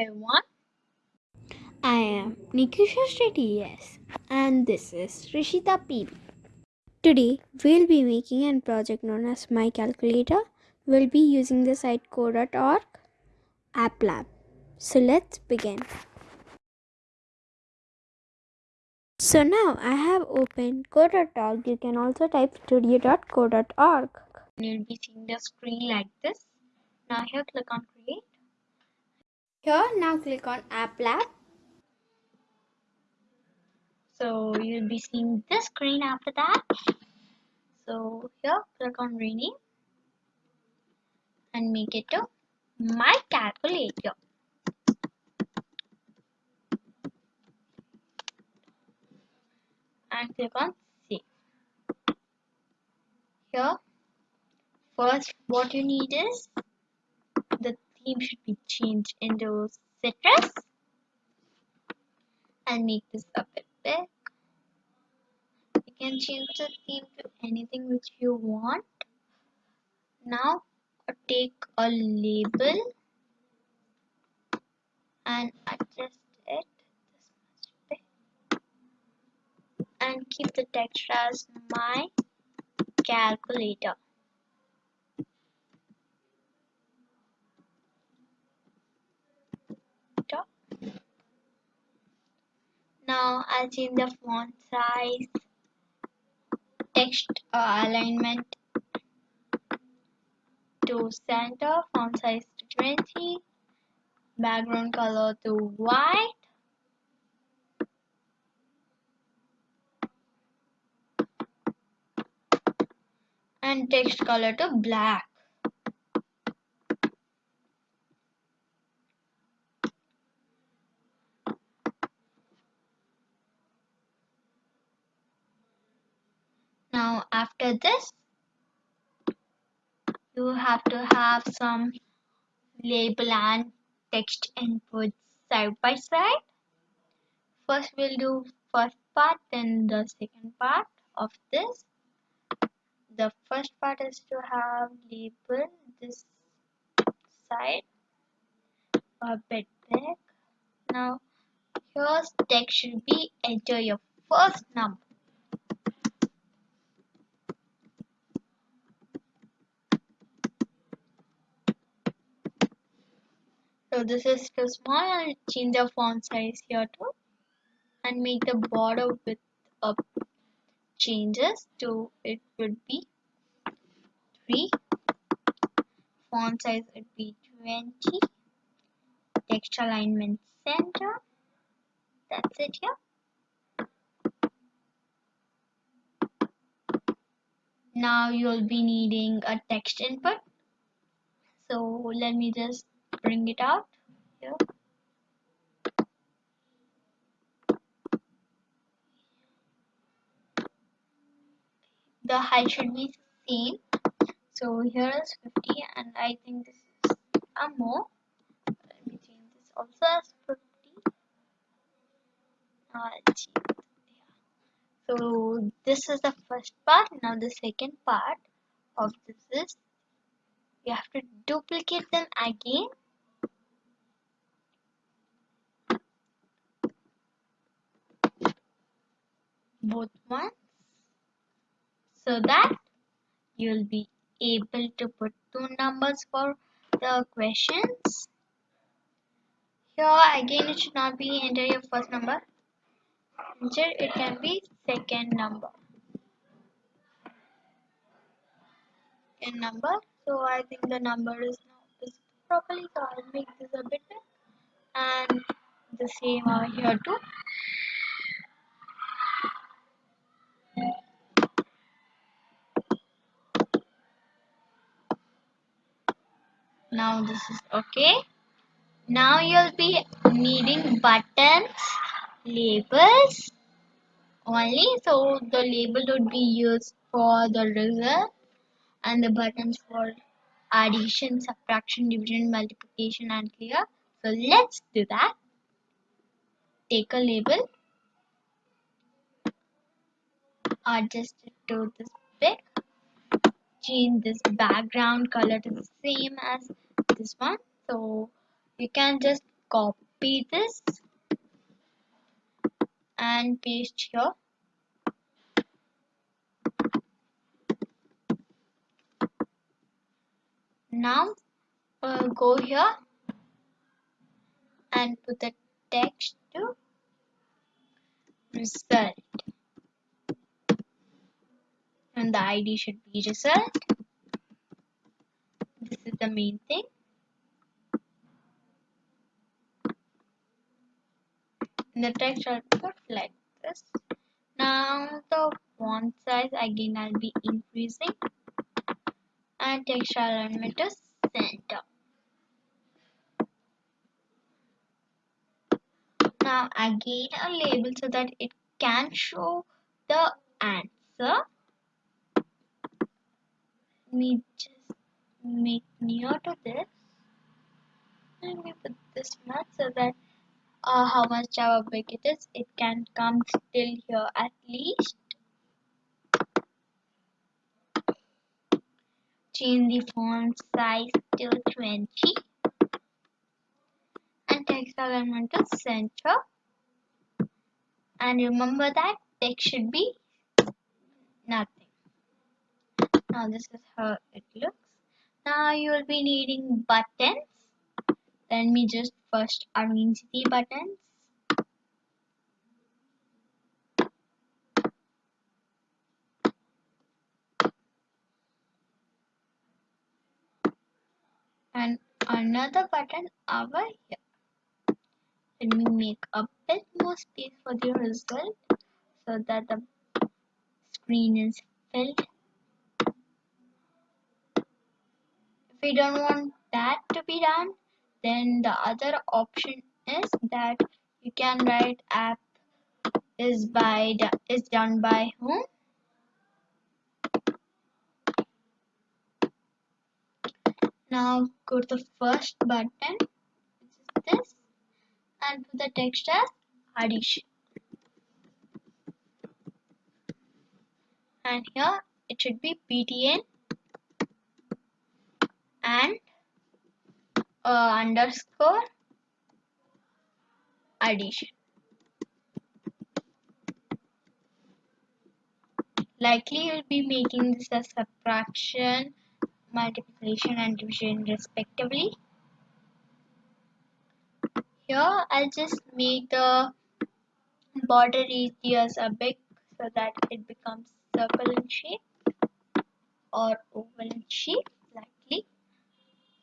everyone. I am Nikisha Shetty, yes, and this is Rishita PB. Today, we'll be making a project known as My Calculator. We'll be using the site code.org app lab. So let's begin. So now I have opened code.org. You can also type studio.code.org. You'll be seeing the screen like this. Now here click on create. Here now click on app lab. So you'll be seeing this screen after that. So here click on rename and make it to my calculator. And click on save. Here first what you need is theme should be changed into citrus and make this a bit big. You can change the theme to anything which you want. Now take a label and adjust it and keep the text as my calculator. Now Change the font size, text uh, alignment to center, font size to 20, background color to white, and text color to black. Now after this, you have to have some label and text inputs side by side. First we'll do first part then the second part of this. The first part is to have label this side a bit big. Now here's text should be enter your first number. So this is too small. I'll change the font size here too and make the border width up changes to it would be 3 font size would be 20 text alignment center. That's it here. Now you'll be needing a text input. So let me just bring it out here. The height should be same. So here is 50 and I think this is a more. Let me change this also as 50. Uh, so this is the first part. Now the second part of this is you have to duplicate them again both ones. So that you'll be able to put two numbers for the questions. Here again it should not be enter your first number. Instead it can be second number. Second number. So I think the number is not properly so I'll make this a bit and the same over here too now this is okay. Now you'll be needing buttons labels only. So the label would be used for the result and the buttons for addition subtraction division multiplication and clear. So let's do that. Take a label. Adjust it to this change this background color to the same as this one. So you can just copy this and paste here. Now go here and put the text to result and the id should be result. This is the main thing. And the text I'll put like this. Now the font size again I'll be increasing. And text alignment to center. Now again a label so that it can show the answer me just make near to this. Let me put this much so that uh, how much how big it is it can come till here at least. Change the font size to 20 and text alignment to center and remember that text should be nothing now this is how it looks. Now you will be needing buttons. Let me just first arrange the buttons. And another button over here. Let me make a bit more space for the result so that the screen is filled we don't want that to be done then the other option is that you can write app is by is done by whom? Now go to the first button which is this and put the text as addition. And here it should be btn and uh, underscore addition. Likely you'll be making this as subtraction multiplication and division respectively. Here I'll just make the border radius a big so that it becomes circle in shape or oval in shape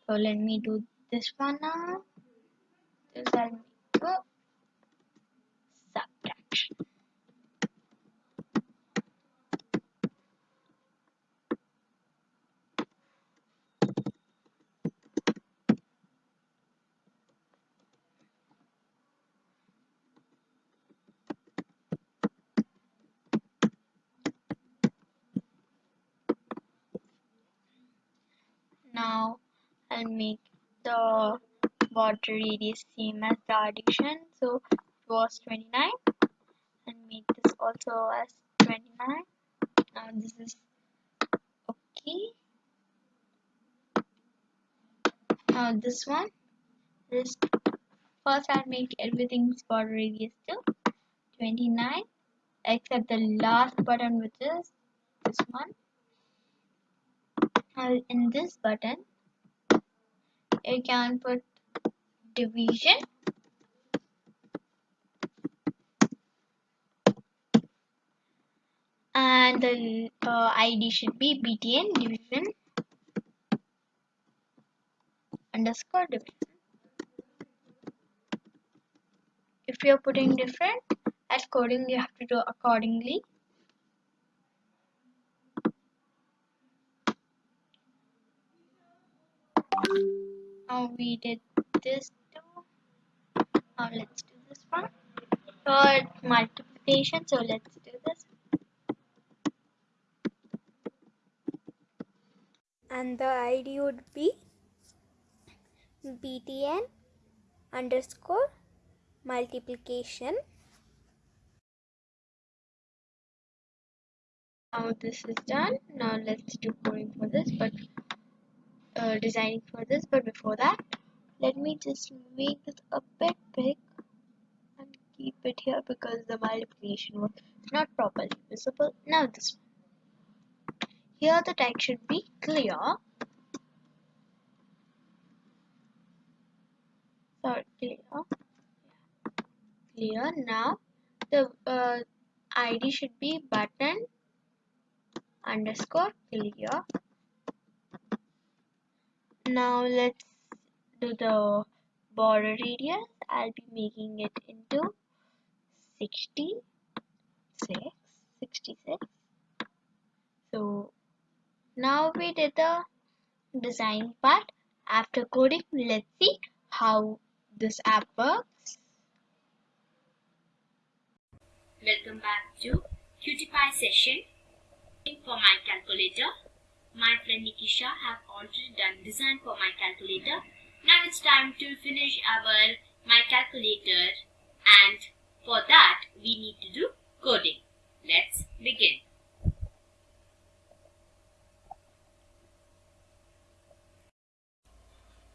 so let me do this one now. This I'll a oh. subtraction now I'll make the border radius same as the addition. So it was 29 and make this also as 29 now this is okay. Now this one this first I'll make everything's border radius to 29 except the last button which is this one. Now in this button you can put division. And the uh, id should be btn division underscore division. If you're putting different as coding you have to do accordingly now we did this too now let's do this one. Third multiplication so let's do this. And the id would be btn underscore multiplication. Now this is done. Now let's do coding for this but uh, designing for this but before that let me just make this a bit big and keep it here because the multiplication was not properly visible. Now this one. Here the text should be clear. Sorry clear. Clear. Now the uh, id should be button underscore clear now let's do the border radius. I'll be making it into 66 66 so now we did the design part. After coding let's see how this app works. Welcome back to QtPie session. For my calculator. My friend Nikisha have already done design for my calculator. Now it's time to finish our my calculator and for that we need to do coding. Let's begin.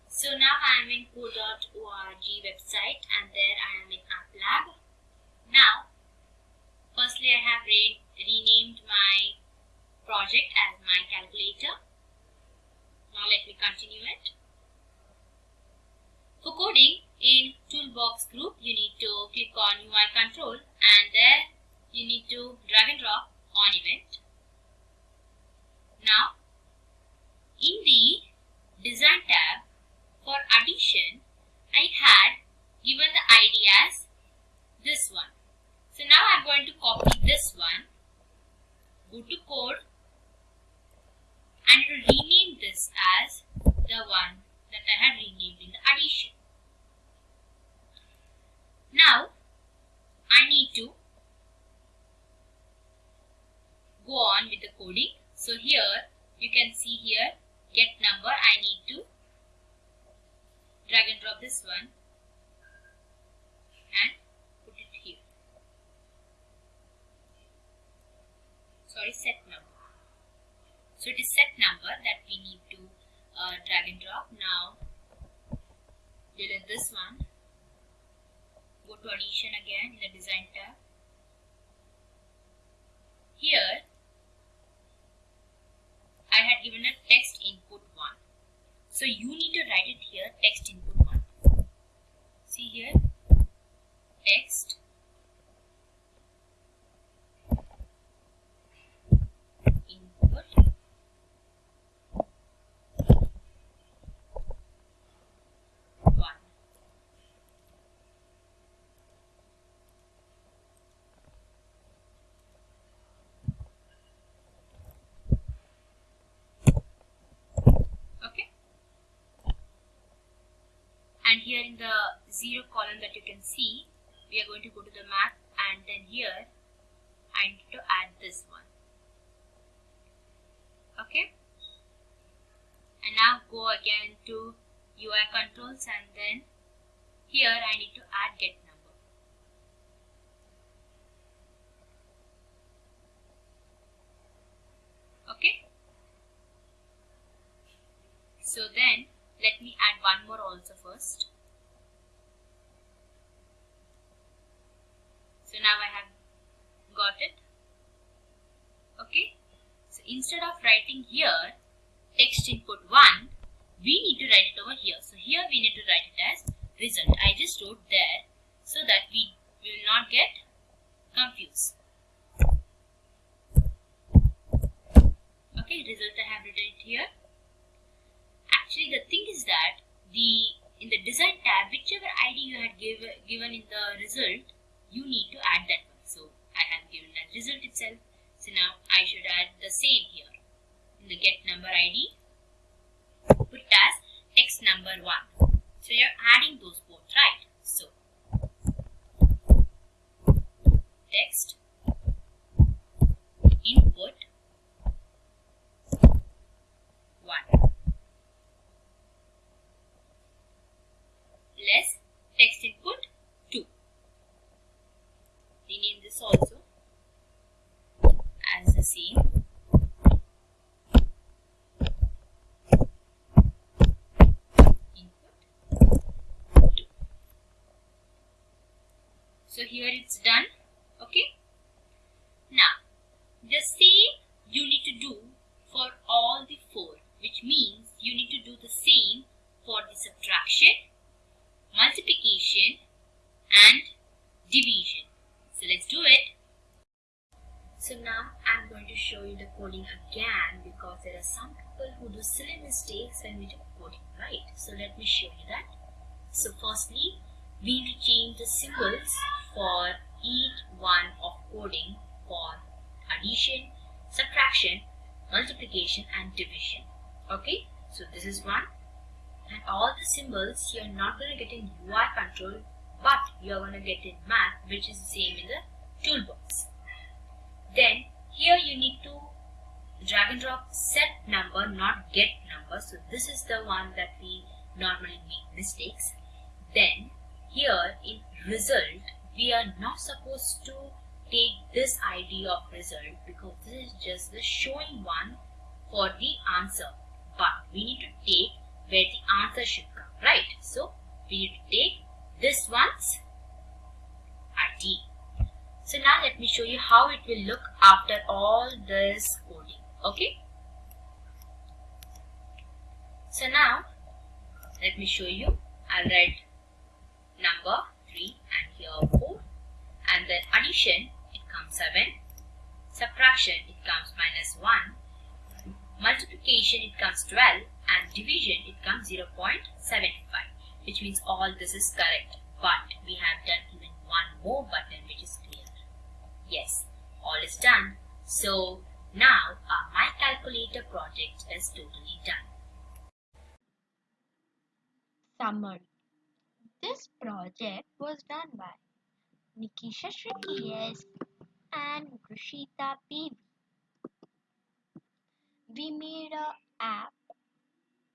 So now I am in code.org website and there I am in App Lab. Now Firstly, I have re renamed my project as my calculator. Now let me continue it. For coding, in toolbox group, you need to click on UI control and there you need to drag and drop on event. Now, in the design tab for addition, I had given the ID as this one. So now I'm going to copy this one, go to code and rename this as the one that I had renamed in the addition. Now I need to go on with the coding. So here you can see here get number I need to drag and drop this one and put it here. sorry set number so it is set number that we need to uh, drag and drop. Now delete this one go to addition again in the design tab. Here I had given a text input 1 so you need to write it here text input 1 see here text input one okay and here in the zero column that you can see we are going to go to the map and then here I need to add this one. Okay? And now go again to UI controls and then here I need to add get number. Okay? So then let me add one more also first so now I have got it okay so instead of writing here text input 1, we need to write it over here. So here we need to write it as result. I just wrote there so that we will not get confused. Okay, result I have written it here. Actually the thing is that the in the design tab, whichever ID you had give, given in the result, you need to add that one. So I have given that result itself. So now I should add the same here. In the get number ID, put as text number 1. So you're adding those both, right? So text input 1 less text input 2. Rename this also as the same. Input So here it's done. Okay. Now, the same you need to do for all the four, which means you need to do the same for the subtraction, multiplication and division. So let's do it. So now I'm going to show you the coding again because there are some people who do silly mistakes when we do coding, right? So let me show you that. So firstly, we need to change the symbols for each one of coding for addition, subtraction, multiplication and division. Okay, so this is one and all the symbols you're not going to get in UI control but you're going to get in math which is the same in the toolbox. Then here you need to drag and drop set number not get number. So this is the one that we normally make mistakes. Then here in result we are not supposed to take this ID of result because this is just the showing one for the answer. But we need to take where the answer should come, right? So we need to take this one's ID. So now let me show you how it will look after all this coding, okay? So now let me show you. I'll write number 3 and here 4 and then addition it comes 7 subtraction it comes minus 1 multiplication it comes 12 and division it comes 0.75 which means all this is correct. But we have done even one more button which is clear. Yes all is done. So now our my calculator project is totally done. Summary. This project was done by Nikisha Shriki S and Rishita PV. We made a app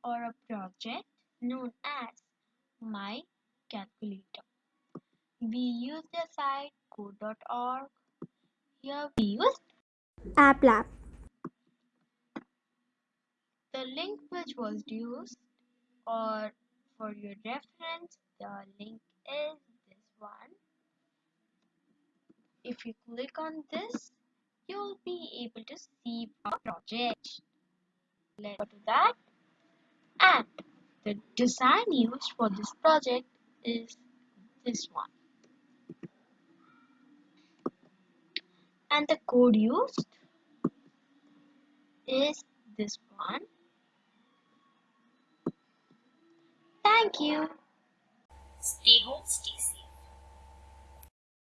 or a project known as My Calculator. We use the site code.org. Here we used App Lab. the link which was used or for your reference the link is this one if you click on this you'll be able to see our project let's go to that and the design used for this project is this one. And the code used is this one. Thank you. Stay home stay safe